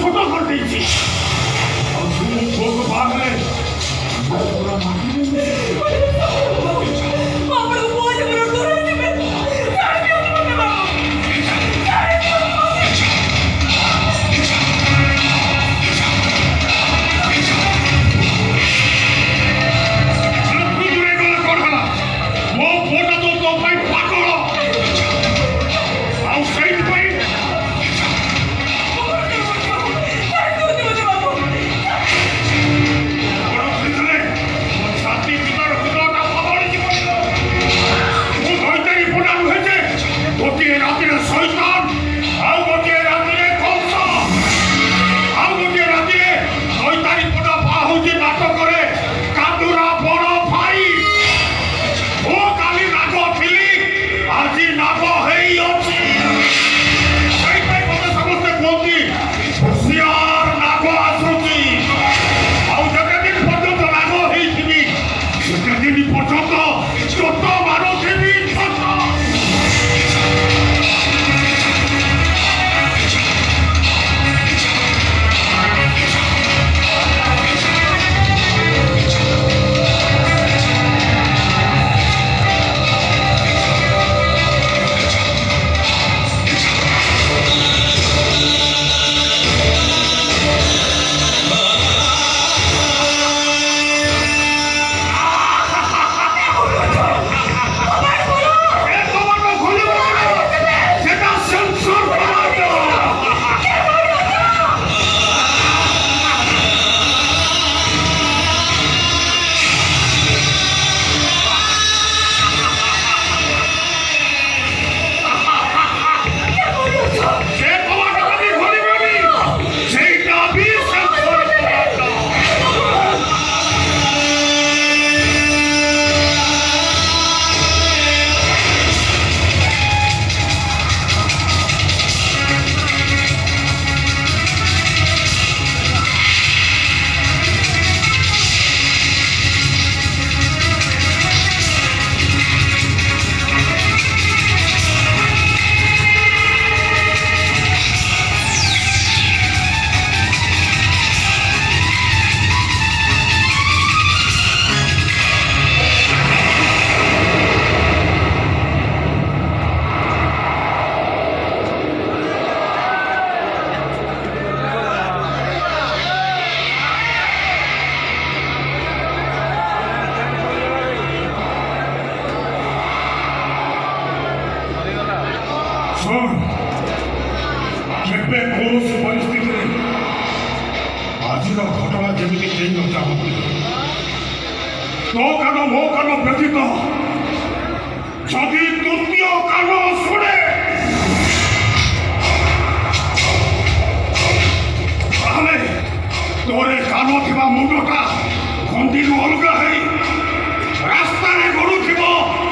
ছোট করে দিয়েছিস が出てきているのだどうかの農家の別と저기눈뼈가로소리 아메 노래 가로 대바 무조다 건디로 올가해 라스타네 고르 기보